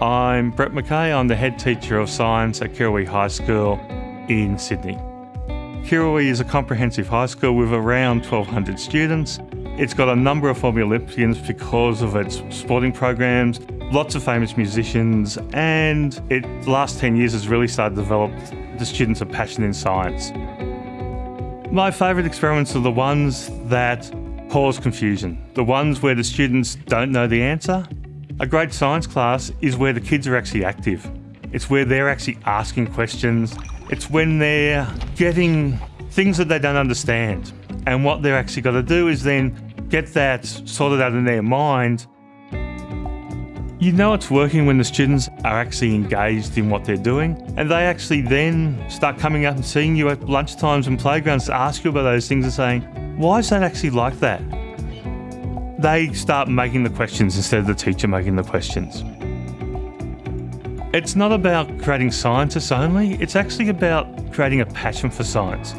I'm Brett McKay. I'm the head teacher of science at Kirrawee High School in Sydney. Kirrawee is a comprehensive high school with around 1,200 students. It's got a number of Olympians because of its sporting programs, lots of famous musicians, and it the last 10 years has really started to develop the students' a passion in science. My favourite experiments are the ones that cause confusion, the ones where the students don't know the answer. A great science class is where the kids are actually active. It's where they're actually asking questions. It's when they're getting things that they don't understand. And what they're actually got to do is then get that sorted out in their mind you know it's working when the students are actually engaged in what they're doing and they actually then start coming up and seeing you at lunchtimes and playgrounds to ask you about those things and saying, why is that actually like that? They start making the questions instead of the teacher making the questions. It's not about creating scientists only, it's actually about creating a passion for science.